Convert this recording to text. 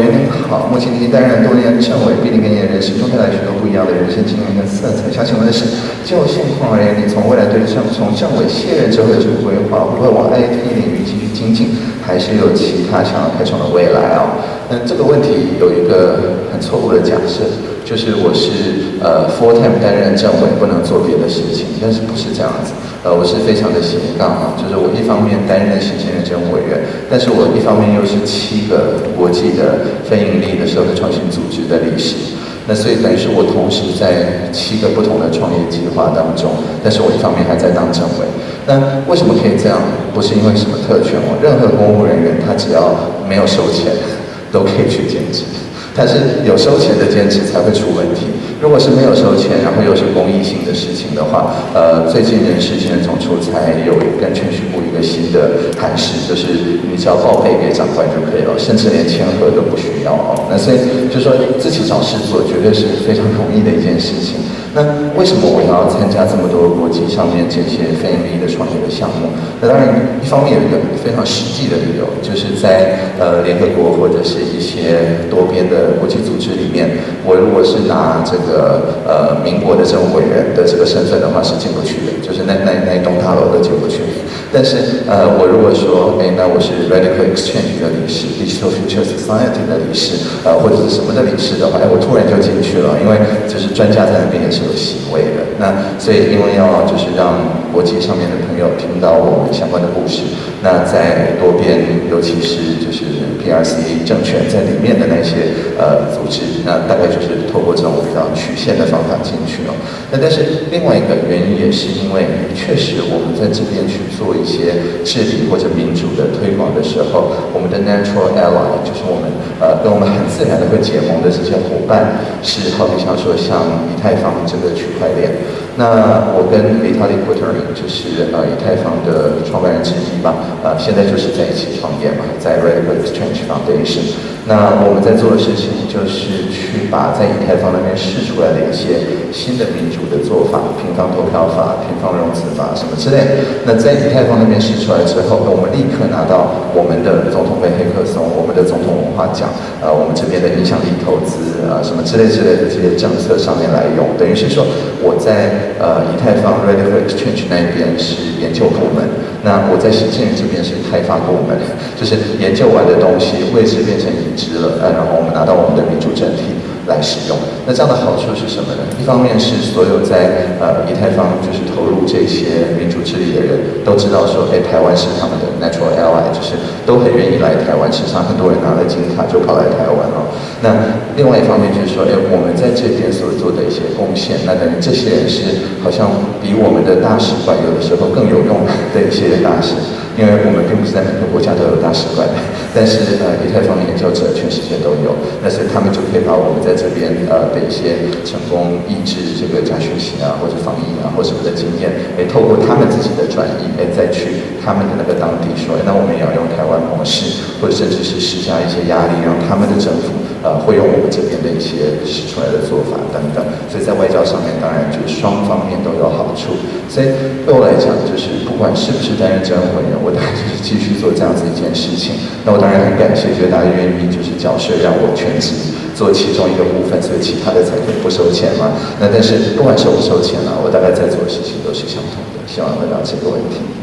员您好，目前您担任多年政委，必定给你的人生中带来许多不一样的人生经验跟色彩。想请问的是，就现况而言，你从未来对政从政委卸任之后的这个规划，会往 IT 领域继续精进，还是有其他想要开创的未来哦？那这个问题有一个很错误的假设，就是我是呃 full time 担任政委，不能做别的事情，但是不是这样子。呃，我是非常的斜杠啊，就是我一方面担任行政认证委员，但是我一方面又是七个国际的非盈利的社会创新组织的理事，那所以等于是我同时在七个不同的创业计划当中，但是我一方面还在当政委。那为什么可以这样？不是因为什么特权哦，任何公务人员他只要没有收钱，都可以去兼职。但是有收钱的兼职才会出问题。如果是没有收钱，然后又是公益性的事情的话，呃，最近人事现在总出才有跟全序部一个新的函释，就是你只要报备给长官就可以了，甚至连签合都不需要哦。那所以就说自己找事做，绝对是非常容易的一件事情。那为什么我要参加这么多国际上面这些非盈利的创业的项目？那当然，一方面有一个非常实际的理由，就是在呃联合国或者是一些多边的国际组织里面，我如果是拿这个呃民国的政务委员的这个身份的话，是进不去的，那那那一栋大楼都进不去。但是呃，我如果说，哎，那我是 Radical Exchange 的理事，Digital Future Society 的理事，呃，或者是什么的理事的话，哎，我突然就进去了，因为就是专家在那边也是。有席位的，那所以因为要就是让国际上面的朋友听到我们相关的故事，那在多边，尤其是就是 PRC 政权在里面的那些呃组织，那大概就是透过这种比较曲线的方法进去了。那但是另外一个原因也是因为，确实我们在这边去做一些治理或者民主的推广的时候，我们的 natural ally 就是我们呃跟我们很自然的会结盟的这些伙伴，是好比像说像以太坊。这个区块链，那我跟 Vitalik Buterin 就是呃以太坊的创办人之一吧，呃现在就是在一起创业嘛，在 Radical Exchange Foundation。那我们在做的事情就是去把在以太坊那边试出来的一些新的民主的做法，平方投票法、平方融资法什么之类。那在以太坊那边试出来之后，我们立刻拿到我们的总统杯黑客松、我们的总统文化奖，呃，我们这边的影响力投资啊什么之类之类的这些政策上面来用，等于。是说我在呃以太坊 Ready for Exchange 那一边是研究部门，那我在行政院这边是开发部门，就是研究完的东西位置变成已知了，呃，然后我们拿到我们的民主政体来使用。那这样的好处是什么呢？一方面是所有在呃以太坊就是投入这些民主治理的人都知道说，哎，台湾是他们的 natural ally，就是都很愿意来台湾。实际上，很多人拿了金卡就跑来台湾了。那另外一方面就是说，哎，我们在这边所做的一些贡献。那等于这些人是好像比我们的大使馆有的时候更有用的一些大使，因为我们并不是在每个国家都有大使馆，但是呃，以太坊研究者全世界都有，那所以他们就可以把我们在这边呃的一些成功抑制这个假讯息啊，或者防疫啊，或什么的经验，哎，透过他们自己的转移，哎，再去他们的那个当地说，那我们也要用台湾模式，或者甚至是施加一些压力，让他们的政府呃会用我们这边的一些使出来的做法等等，所以在外交。上面当然就双方面都有好处，所以对我来讲，就是不管是不是担任政委员，我当然就是继续做这样子一件事情。那我当然很感谢，就是大家愿意就是缴税让我全职做其中一个部分，所以其他的才可以不收钱嘛。那但是不管收不收钱啊，我大概在做的事情都是相同的。希望回答这个问题。